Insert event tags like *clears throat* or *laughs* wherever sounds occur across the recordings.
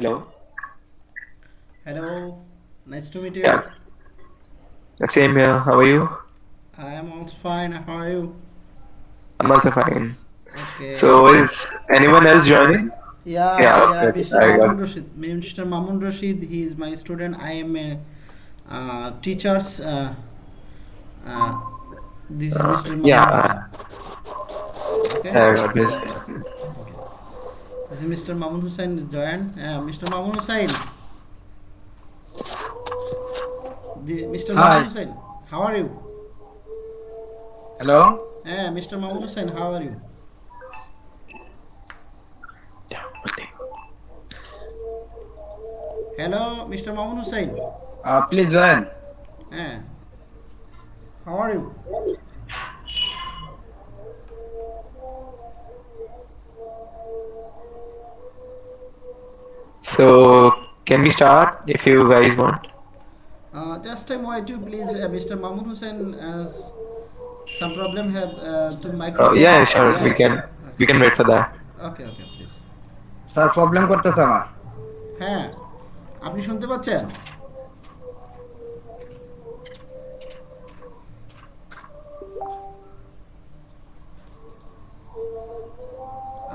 Hello. Hello, nice to meet you. Yeah. Same here. How are you? I am also fine. How are you? I'm also fine. Okay. So is anyone else joining? yeah, Yeah, yeah, okay. Mr. Mamun Rashid. Mr. Mamun Rashid, he is my student. I am a uh, teacher's. Uh, uh, this is Mr. Mamun Yeah, Okay. I got this. Is Mr. Mamun Hussain join. Uh, Mr. Mamun Hussain. The, Mr. Hi. Mamun Hussain, how are you? Hello? Eh, Mr. Mamun Hussain, how are you? Hello, Mr. Mamun Hussain. Uh, please join. Eh, how are you? So can we start if you guys want? Uh, just time wait you please, uh, Mr. Mamun Hussain has some problem have uh, to Oh yeah, sure. We can okay. we can wait for that. Okay, okay, please. Sir problem করতেছে আমার হ্যাঁ আপনি শুনতে পাচ্ছেন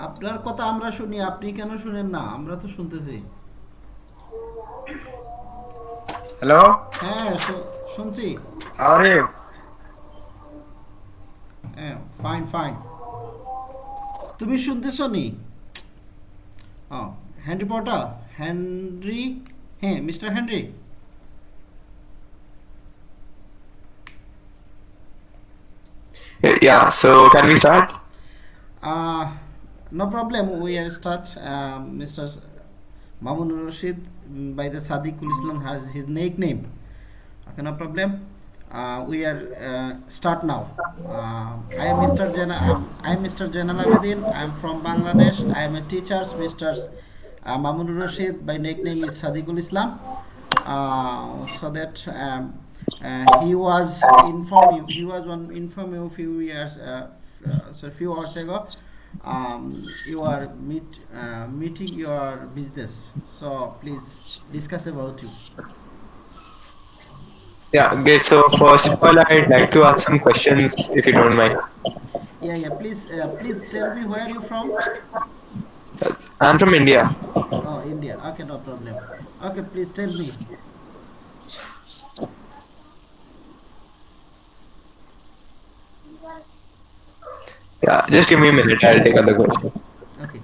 আপনার কথা আমরা শুনি আপনি কেন শুনেন না আমরা তো শুনতেছি হ্যালো হ্যাঁ শুনছি আরে হ্যাঁ ফাইন ফাইন তুমি শুনতেছ নি ও হেনরি পটার হেনরি হ্যাঁ mister Henry Yeah. So can we start? Uh, no problem. We are start. Uh, Mr. Mamun Rashid mm, by the Sadiqul Islam has his nickname. Okay, no problem. Uh, we are uh, start now. Uh, I am Mr. Jana. I am Mr. Jainal Abedin. I am from Bangladesh. I am a teacher. Mr. Uh, Mamun Rashid by nickname is Sadiqul Islam. Uh, so that um, uh, he was informed. He was one inform you few years. Uh, uh, so few hours ago. Um, you are meet uh, meeting your business. So please discuss about you. Yeah. Great. So first of all, I'd like to ask some questions if you don't mind. Yeah, yeah. Please, uh, please tell me where you from. I'm from India. Oh, India. Okay, no problem. Okay, please tell me. Yeah. Just give me a minute. I'll take other question. Okay.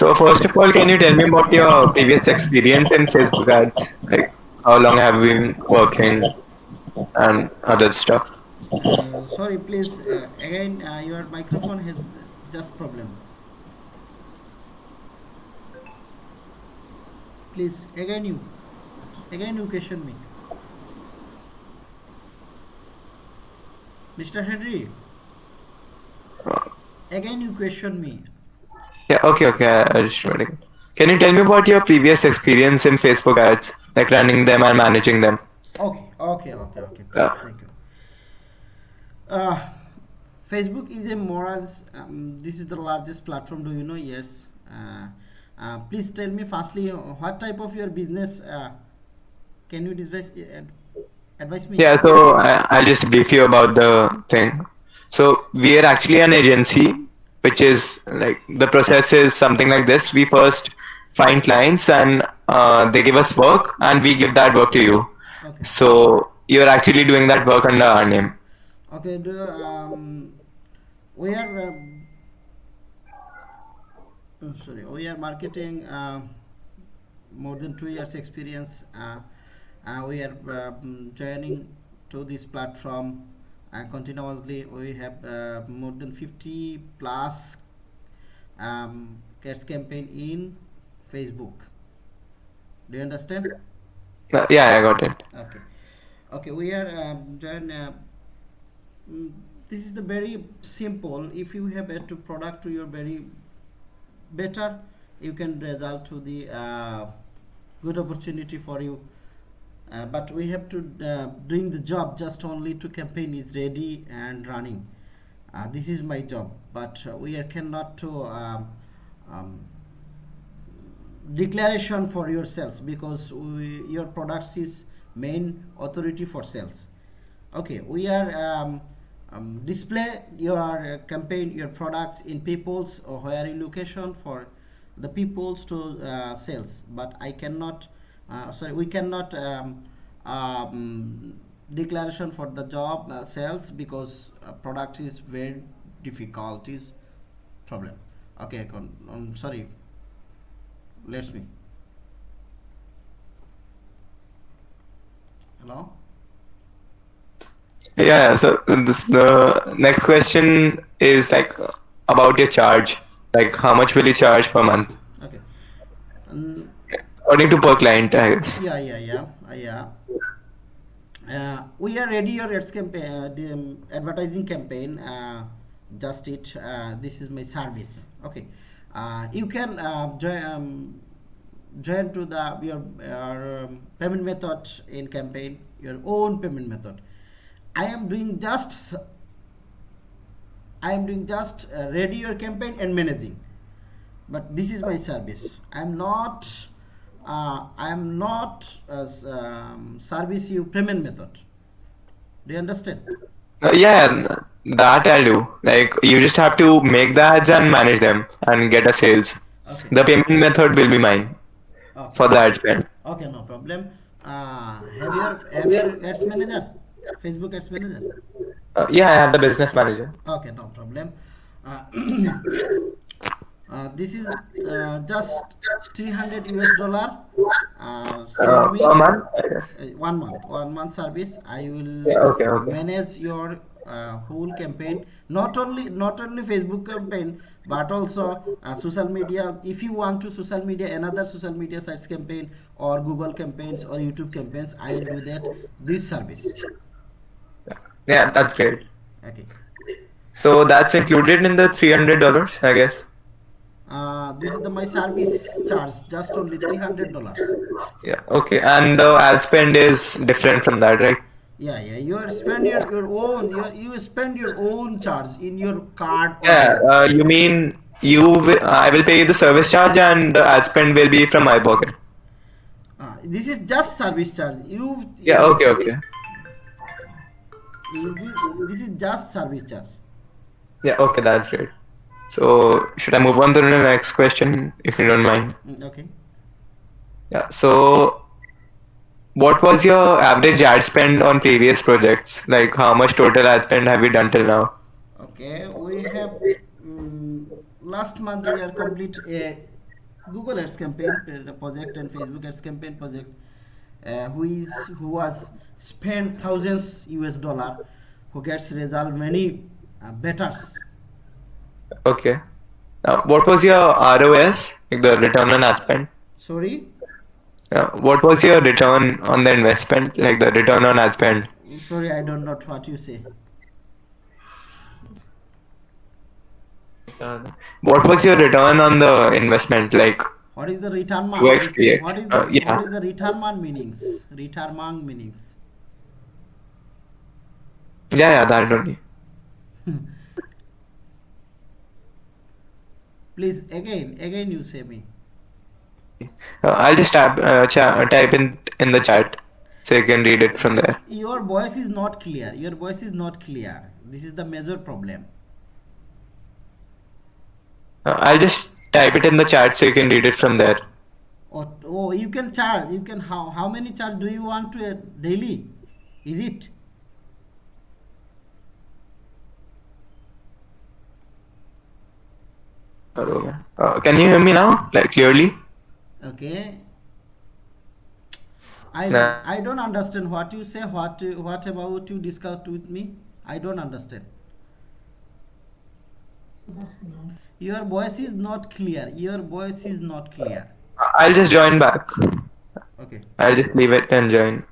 So first of all, can you tell me about your previous experience in Facebook ads? Like how long have you been working and other stuff? Uh, sorry, please. Uh, again, uh, your microphone has just problem. Please, again you. Again you question me. Mr. Henry. Again you question me. Yeah, okay, okay. I just waiting. Can you tell me about your previous experience in Facebook ads, like running them and managing them? Okay, okay, okay, okay. Yeah. thank you. Uh, Facebook is a morals. Um, this is the largest platform. Do you know? Yes. Uh, uh, please tell me firstly, uh, what type of your business? Uh, can you advise, uh, advise me? Yeah, so I, I'll just brief you about the thing. So we are actually an agency, which is like the process is something like this. We first find clients and uh, they give us work, and we give that work to you. Okay. So you're actually doing that work under our name. Okay. Do um, we are. Uh, oh, sorry, we are marketing. Uh, more than two years experience. Uh, uh, we are um, joining to this platform uh, continuously. We have uh, more than 50 plus um, cats campaign in Facebook. Do you understand? Uh, yeah, I got it. Okay. Okay, we are um, join. Uh, mm, this is the very simple. If you have a to product to your very better, you can result to the uh, good opportunity for you. Uh, but we have to uh, doing the job just only to campaign is ready and running. Uh, this is my job, but we are cannot to um, um, declaration for your sales because we, your products is main authority for sales okay we are um, um, display your campaign your products in people's or you location for the people's to uh, sales but i cannot sorry we cannot um, um, declaration for the job uh, sales because uh, product is very difficult is problem okay con- um, sorry let's me hello Yeah, so this the next question is like about your charge. Like how much will you charge per month? According to per client, yeah yeah yeah uh, yeah. Uh, we are ready your ads campaign uh, the um, advertising campaign. Uh, just it uh, this is my service. Okay. Uh, you can join um, join to the your, your um, payment method in campaign your own payment method. I am doing just i am doing just ready your campaign and managing. But this is my service. I'm not uh, i'm not as um, service you payment method do you understand Uh, yeah, that I'll do. Like you just have to make the ads and manage them and get a sales. okay The payment method will be mine okay, for the ad spend. okay no problem uh, have your have your ads manager facebook ads manager Uh, yeah, I have the business manager. okay no problem *clears throat* uh, this is uh, just 300 us dollar. Uh, Uh, me month, uh, one month. One month service. I will Yeah, okay, okay. manage your uh, whole campaign. Not only not only facebook campaign but also uh, social media. If you want to social media another social media sites campaign or google campaigns or youtube campaigns i will do that this service. Yeah, that's great. okay. So that's included in the three hundred dollars, I guess. Uh, this is the my service charge just only 300 dollars Yeah. Okay. And the ad spend is different from that, right? yeah yeah you are spend your, your own you, you spend your own charge in your card Yeah. Uh, you mean you? Will, I will pay you the service charge, and the ad spend will be from my pocket. uh, this is just service charge you Yeah. Okay. Okay. this, this is just service charge Yeah. Okay. That's great. So should I move on to the next question, if you don't mind? Mm, okay Yeah. So, what was your average ad spend on previous projects? Like, how much total ad spend have you done till now? Okay, we have mm, last month we are complete a Google Ads campaign uh, project and Facebook Ads campaign project, uh, who is who was spent thousands US dollar, who gets result many uh, betters. Okay. Now, what was your ROAS, like the return on ad spend? Sorry, Uh, what was your return on the investment, like the return on ad spend? sorry, I don't know what you say. What was your return on the investment? Like, What is the return man? What is the Uh, yeah. what is the return man meanings? Return man meanings. yeah, yeah, that only. *laughs* Please again, again you say me. Uh, I'll just type, uh, type in in the chat so you can read it from there. your voice is not clear your voice is not clear this is the major problem Uh, I'll just type it in the chat so you can read it from there. oh, oh you can charge you can how how many charge do you want to uh, daily is it Uh, can you hear me now, like clearly? okay i Nah. i don't understand what you say what what about you discuss with me i don't understand your voice is not clear your voice is not clear I'll just join back. okay I'll just leave it and join.